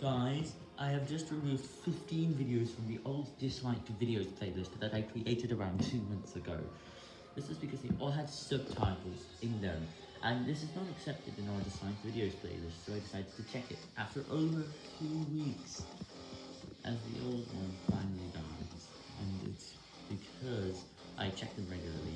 Guys, I have just removed 15 videos from the old disliked videos playlist that I created around 2 months ago. This is because they all had subtitles in them, and this is not accepted in our disliked videos playlist, so I decided to check it after over 2 weeks, as the old one finally dies, and it's because I check them regularly.